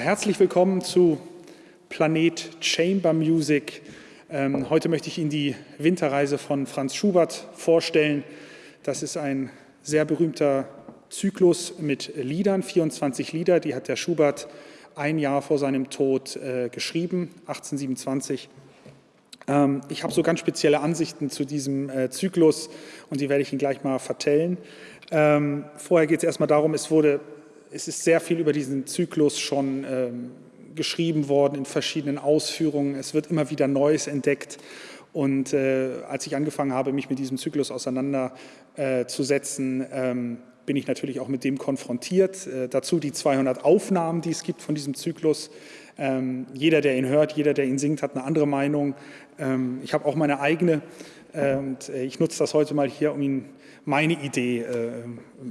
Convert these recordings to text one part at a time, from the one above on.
herzlich willkommen zu Planet Chamber Music. Ähm, heute möchte ich Ihnen die Winterreise von Franz Schubert vorstellen. Das ist ein sehr berühmter Zyklus mit Liedern, 24 Lieder, die hat der Schubert ein Jahr vor seinem Tod äh, geschrieben, 1827. Ähm, ich habe so ganz spezielle Ansichten zu diesem äh, Zyklus und die werde ich Ihnen gleich mal vertellen. Ähm, vorher geht es erstmal darum, es wurde es ist sehr viel über diesen Zyklus schon ähm, geschrieben worden in verschiedenen Ausführungen. Es wird immer wieder Neues entdeckt. Und äh, als ich angefangen habe, mich mit diesem Zyklus auseinanderzusetzen, äh, ähm, bin ich natürlich auch mit dem konfrontiert. Äh, dazu die 200 Aufnahmen, die es gibt von diesem Zyklus. Ähm, jeder, der ihn hört, jeder, der ihn singt, hat eine andere Meinung. Ähm, ich habe auch meine eigene äh, und äh, ich nutze das heute mal hier, um Ihnen meine Idee äh,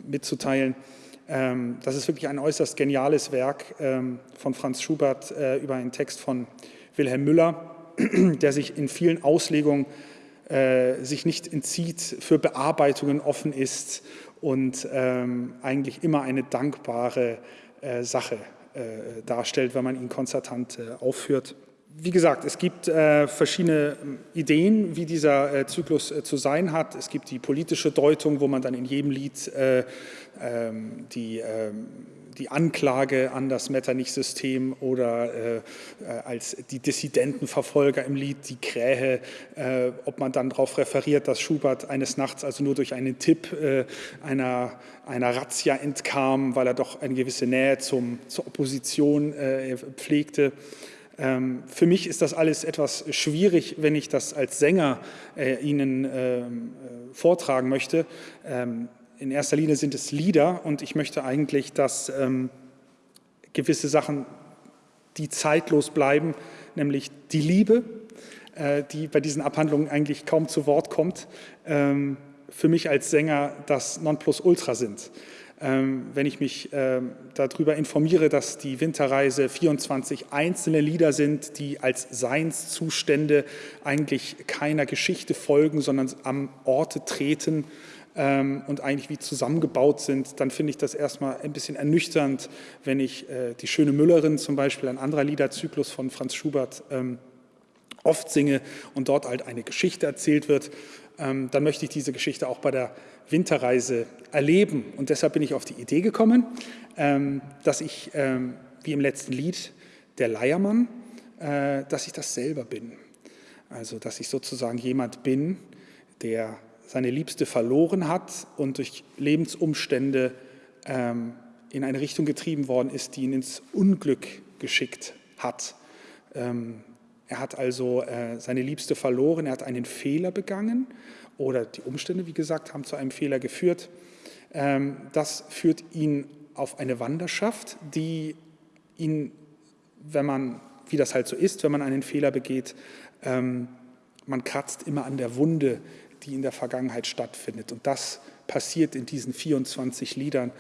mitzuteilen. Ähm, das ist wirklich ein äußerst geniales Werk ähm, von Franz Schubert äh, über einen Text von Wilhelm Müller, der sich in vielen Auslegungen äh, sich nicht entzieht, für Bearbeitungen offen ist und ähm, eigentlich immer eine dankbare äh, Sache darstellt, wenn man ihn konzertant aufführt wie gesagt, es gibt äh, verschiedene Ideen, wie dieser äh, Zyklus äh, zu sein hat. Es gibt die politische Deutung, wo man dann in jedem Lied äh, ähm, die, ähm, die Anklage an das Metternich-System oder äh, äh, als die Dissidentenverfolger im Lied, die Krähe, ob man dann darauf referiert, dass Schubert eines Nachts also nur durch einen Tipp einer, einer Razzia entkam, weil er doch eine gewisse Nähe zum, zur Opposition pflegte. Ähm, für mich ist das alles etwas schwierig, wenn ich das als Sänger äh, Ihnen ähm, äh, vortragen möchte. Ähm, in erster Linie sind es Lieder und ich möchte eigentlich, dass gewisse Sachen, die zeitlos bleiben, nämlich die Liebe, äh, die bei diesen Abhandlungen eigentlich kaum zu Wort kommt, für mich als Sänger das Nonplusultra sind. Ähm, wenn ich mich ähm, darüber informiere, dass die Winterreise 24 einzelne Lieder sind, die als Seinszustände eigentlich keiner Geschichte folgen, sondern am Orte treten ähm, und eigentlich wie zusammengebaut sind, dann finde ich das erstmal ein bisschen ernüchternd, wenn ich äh, die schöne Müllerin zum Beispiel, ein anderer Liederzyklus von Franz Schubert, oft singe und dort halt eine Geschichte erzählt wird, dann möchte ich diese Geschichte auch bei der Winterreise erleben. Und deshalb bin ich auf die Idee gekommen, ähm, dass ich, ähm, wie im letzten Lied, der Leiermann, äh, dass ich das selber bin. Also, dass ich sozusagen jemand bin, der seine Liebste verloren hat und durch Lebensumstände ähm, in eine Richtung getrieben worden ist, die ihn ins Unglück geschickt hat. Er hat also äh, seine Liebste verloren, er hat einen Fehler begangen oder die Umstände, wie gesagt, haben zu einem Fehler geführt. Ähm, das führt ihn auf eine Wanderschaft, die ihn, wenn man, wie das halt so ist, wenn man einen Fehler begeht, ähm, man kratzt immer an der Wunde, die in der Vergangenheit stattfindet. Und das passiert in diesen 24 Liedern.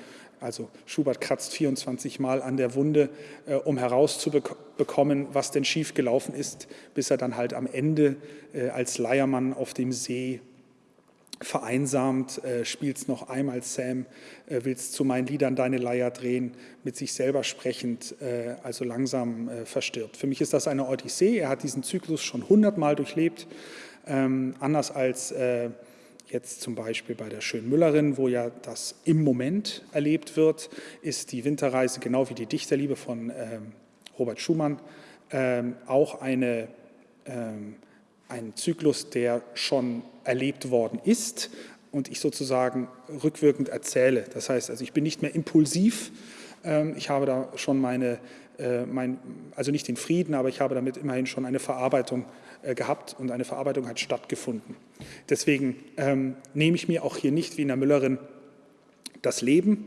Also Schubert kratzt 24 Mal an der Wunde, äh, um herauszubekommen, was denn schiefgelaufen ist, bis er dann halt am Ende äh, als Leiermann auf dem See vereinsamt, äh, spielst noch einmal Sam, äh, willst zu meinen Liedern deine Leier drehen, mit sich selber sprechend, äh, also langsam äh, verstirbt. Für mich ist das eine Odyssee, er hat diesen Zyklus schon hundertmal durchlebt, ähm, anders als äh, jetzt zum Beispiel bei der Schönen Müllerin, wo ja das im Moment erlebt wird, ist die Winterreise genau wie die Dichterliebe von ähm, Robert Schumann ähm, auch eine ähm, ein Zyklus, der schon erlebt worden ist und ich sozusagen rückwirkend erzähle. Das heißt, also ich bin nicht mehr impulsiv, ähm, ich habe da schon meine, mein, also nicht den Frieden, aber ich habe damit immerhin schon eine Verarbeitung äh, gehabt und eine Verarbeitung hat stattgefunden. Deswegen ähm, nehme ich mir auch hier nicht wie in der Müllerin das Leben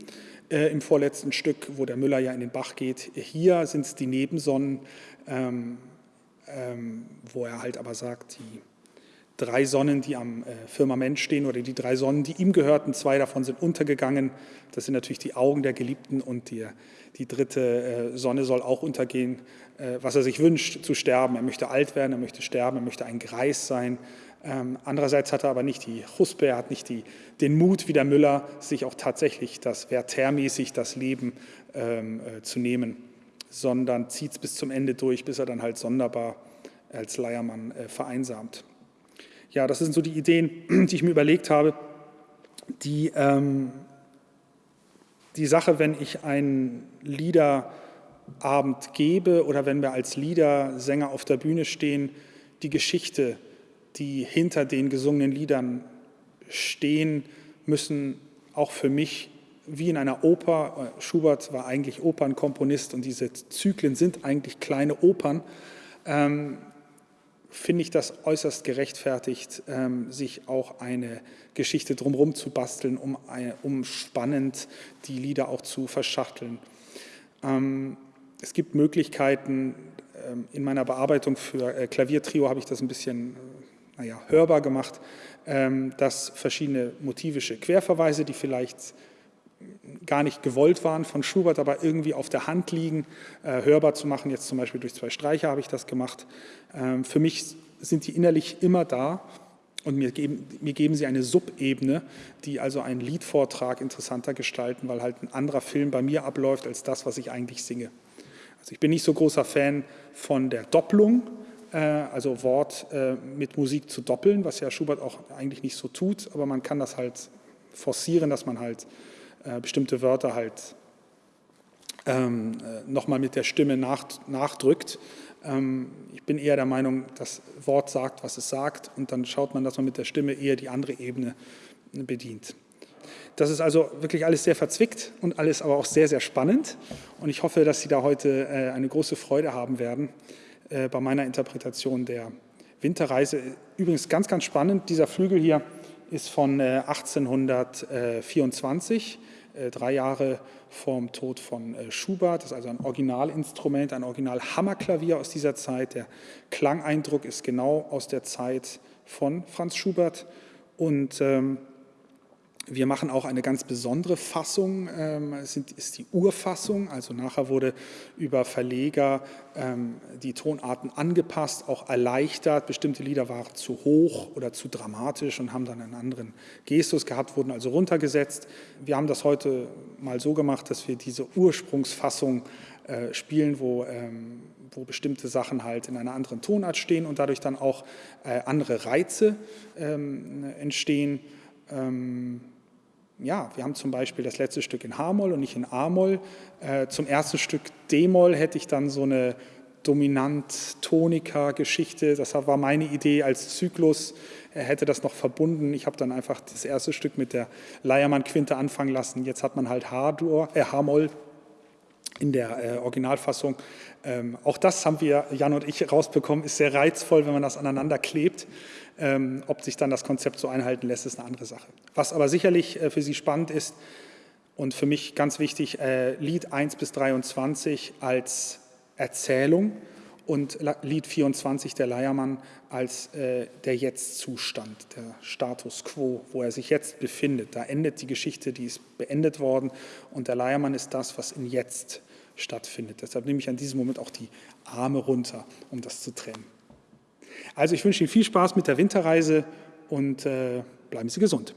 äh, im vorletzten Stück, wo der Müller ja in den Bach geht. Hier sind es die Nebensonnen, ähm, ähm, wo er halt aber sagt, die drei Sonnen, die am äh, Firmament stehen oder die drei Sonnen, die ihm gehörten, zwei davon sind untergegangen. Das sind natürlich die Augen der Geliebten und die, die dritte äh, Sonne soll auch untergehen, äh, was er sich wünscht, zu sterben. Er möchte alt werden, er möchte sterben, er möchte ein Greis sein. Ähm, andererseits hat er aber nicht die Huspe, er hat nicht die, den Mut wie der Müller, sich auch tatsächlich das Werthermäßig, das Leben ähm, äh, zu nehmen sondern zieht es bis zum Ende durch, bis er dann halt sonderbar als Leiermann äh, vereinsamt. Ja, das sind so die Ideen, die ich mir überlegt habe. Die, ähm, die Sache, wenn ich einen Liederabend gebe oder wenn wir als Liedersänger auf der Bühne stehen, die Geschichte, die hinter den gesungenen Liedern stehen, müssen auch für mich wie in einer Oper, äh, Schubert war eigentlich Opernkomponist und diese Zyklen sind eigentlich kleine Opern, ähm, finde ich das äußerst gerechtfertigt, ähm, sich auch eine Geschichte drumherum zu basteln, um, um spannend die Lieder auch zu verschachteln. Ähm, es gibt Möglichkeiten, ähm, in meiner Bearbeitung für äh, Klaviertrio habe ich das ein bisschen äh, naja, hörbar gemacht, dass verschiedene motivische Querverweise, die vielleicht gar nicht gewollt waren von Schubert, aber irgendwie auf der Hand liegen, äh, hörbar zu machen. Jetzt zum Beispiel durch zwei Streicher habe ich das gemacht. Ähm, für mich sind die innerlich immer da und mir geben, mir geben sie eine Subebene, die also einen Liedvortrag interessanter gestalten, weil halt ein anderer Film bei mir abläuft als das, was ich eigentlich singe. Also ich bin nicht so großer Fan von der Doppelung, äh, also Wort äh, mit Musik zu doppeln, was ja Schubert auch eigentlich nicht so tut, aber man kann das halt forcieren, dass man halt äh, bestimmte Wörter halt ähm, äh, nochmal mit der Stimme nach, nachdrückt. Ähm, ich bin eher der Meinung, das Wort sagt, was es sagt und dann schaut man, dass man mit der Stimme eher die andere Ebene bedient. Das ist also wirklich alles sehr verzwickt und alles aber auch sehr, sehr spannend. Und ich hoffe, dass Sie da heute äh, eine große Freude haben werden äh, bei meiner Interpretation der Winterreise. Übrigens ganz, ganz spannend, dieser Flügel hier ist von 1824 äh, drei Jahre vorm Tod von äh, Schubert. Das ist also ein Originalinstrument, ein Original-Hammerklavier aus dieser Zeit. Der Klangeindruck ist genau aus der Zeit von Franz Schubert. Und ähm, wir machen auch eine ganz besondere Fassung, ähm, es ist die Urfassung, also nachher wurde über Verleger ähm, die Tonarten angepasst, auch erleichtert. Bestimmte Lieder waren zu hoch oder zu dramatisch und haben dann einen anderen Gestus gehabt, wurden also runtergesetzt. Wir haben das heute mal so gemacht, dass wir diese Ursprungsfassung äh, spielen, wo, ähm, wo bestimmte Sachen halt in einer anderen Tonart stehen und dadurch dann auch äh, andere Reize entstehen ja, wir haben zum Beispiel das letzte Stück in H-Moll und nicht in A-Moll. Äh, zum ersten Stück D-Moll hätte ich dann so eine Dominant-Tonika-Geschichte. Das war meine Idee als Zyklus. Er hätte das noch verbunden. Ich habe dann einfach das erste Stück mit der Leiermann-Quinte anfangen lassen. Jetzt hat man halt äh, H-Moll in der äh, Originalfassung. Ähm, auch das haben wir, Jan und ich, rausbekommen. Ist sehr reizvoll, wenn man das aneinander klebt. Ähm, ob sich dann das Konzept so einhalten lässt, ist eine andere Sache. Was aber sicherlich äh, für Sie spannend ist und für mich ganz wichtig, äh, Lied 1 bis 23 als Erzählung und Lied 24 der Leiermann als äh, der Jetzt-Zustand, der Status quo, wo er sich jetzt befindet. Da endet die Geschichte, die ist beendet worden und der Leiermann ist das, was in Jetzt stattfindet. Deshalb nehme ich an diesem Moment auch die Arme runter, um das zu trennen. Also ich wünsche Ihnen viel Spaß mit der Winterreise und äh, bleiben Sie gesund.